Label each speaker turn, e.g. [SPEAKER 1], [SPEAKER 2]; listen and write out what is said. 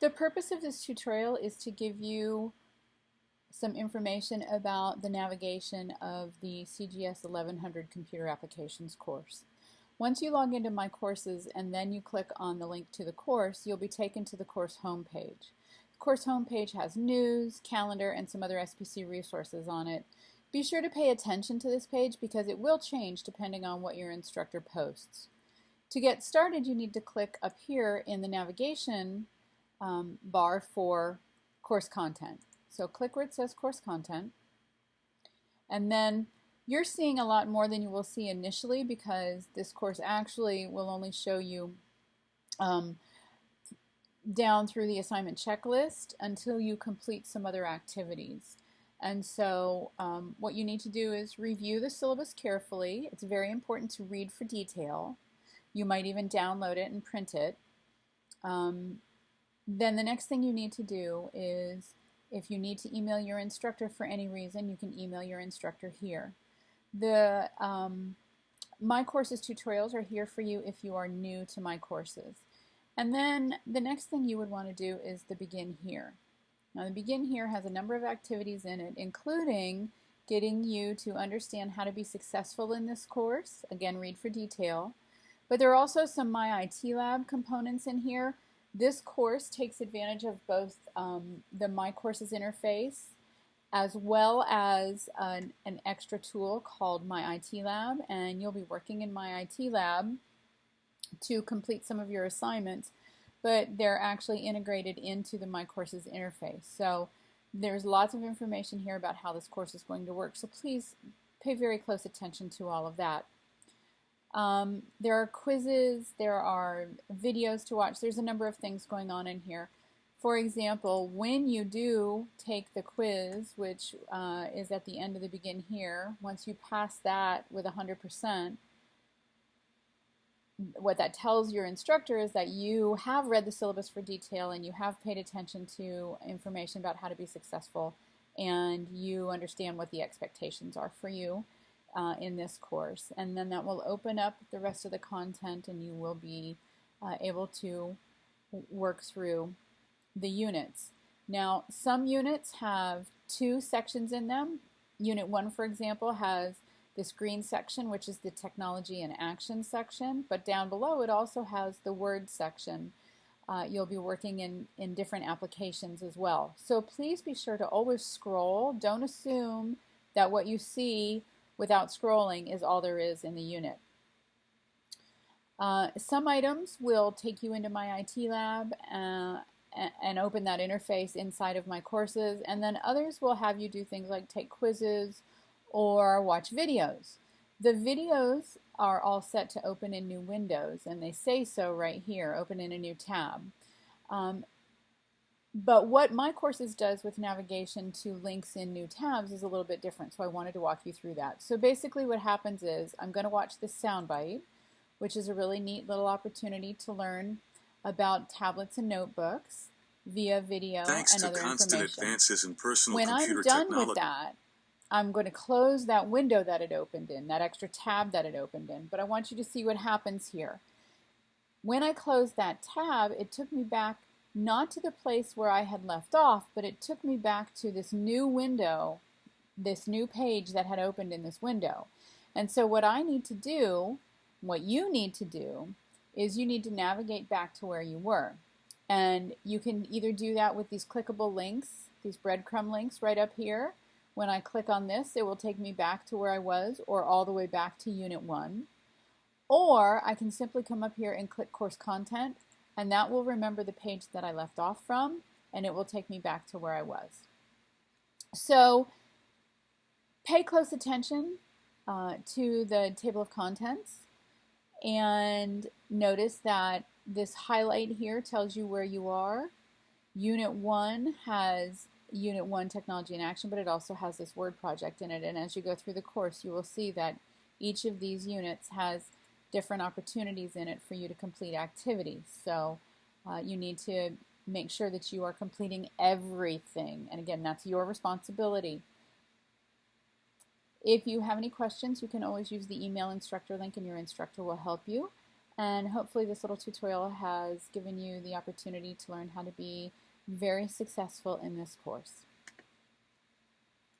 [SPEAKER 1] The purpose of this tutorial is to give you some information about the navigation of the CGS 1100 Computer Applications course. Once you log into My Courses and then you click on the link to the course, you'll be taken to the course homepage. The course homepage has news, calendar, and some other SPC resources on it. Be sure to pay attention to this page because it will change depending on what your instructor posts. To get started, you need to click up here in the navigation um, bar for course content. So click where it says course content. And then you're seeing a lot more than you will see initially because this course actually will only show you um, down through the assignment checklist until you complete some other activities. And so um, what you need to do is review the syllabus carefully. It's very important to read for detail. You might even download it and print it. Um, then the next thing you need to do is if you need to email your instructor for any reason, you can email your instructor here. The um, My Courses tutorials are here for you if you are new to My Courses. And then the next thing you would want to do is the Begin Here. Now the Begin Here has a number of activities in it, including getting you to understand how to be successful in this course. Again, read for detail. But there are also some My IT Lab components in here this course takes advantage of both um, the My Courses interface as well as an, an, extra tool called My IT Lab and you'll be working in My IT Lab to complete some of your assignments but they're actually integrated into the My Courses interface. So there's lots of information here about how this course is going to work so please pay very close attention to all of that. Um, there are quizzes, there are videos to watch, there's a number of things going on in here. For example, when you do take the quiz, which uh, is at the end of the begin here, once you pass that with 100%, what that tells your instructor is that you have read the syllabus for detail and you have paid attention to information about how to be successful and you understand what the expectations are for you uh, in this course. And then that will open up the rest of the content and you will be uh, able to work through the units. Now, some units have two sections in them. Unit 1, for example, has this green section, which is the technology in action section, but down below it also has the word section. Uh, you'll be working in, in different applications as well. So please be sure to always scroll. Don't assume that what you see without scrolling is all there is in the unit. Uh, some items will take you into my IT lab uh, and open that interface inside of my courses and then others will have you do things like take quizzes or watch videos. The videos are all set to open in new windows and they say so right here, open in a new tab. Um, but what My Courses does with navigation to links in new tabs is a little bit different, so I wanted to walk you through that. So basically what happens is I'm going to watch this Sound Byte, which is a really neat little opportunity to learn about tablets and notebooks via video
[SPEAKER 2] Thanks
[SPEAKER 1] and
[SPEAKER 2] to
[SPEAKER 1] other
[SPEAKER 2] constant
[SPEAKER 1] information.
[SPEAKER 2] advances in personal
[SPEAKER 1] when
[SPEAKER 2] computer
[SPEAKER 1] I'm done
[SPEAKER 2] technology.
[SPEAKER 1] with that, I'm going to close that window that it opened in, that extra tab that it opened in, but I want you to see what happens here. When I closed that tab, it took me back not to the place where I had left off, but it took me back to this new window, this new page that had opened in this window. And so what I need to do, what you need to do, is you need to navigate back to where you were. And you can either do that with these clickable links, these breadcrumb links right up here. When I click on this, it will take me back to where I was or all the way back to Unit 1. Or I can simply come up here and click Course Content and that will remember the page that I left off from and it will take me back to where I was. So pay close attention uh, to the table of contents and notice that this highlight here tells you where you are. Unit 1 has Unit 1 Technology in Action, but it also has this word project in it. And as you go through the course, you will see that each of these units has different opportunities in it for you to complete activities. So uh, you need to make sure that you are completing everything. And again, that's your responsibility. If you have any questions, you can always use the email instructor link and your instructor will help you. And hopefully this little tutorial has given you the opportunity to learn how to be very successful in this course.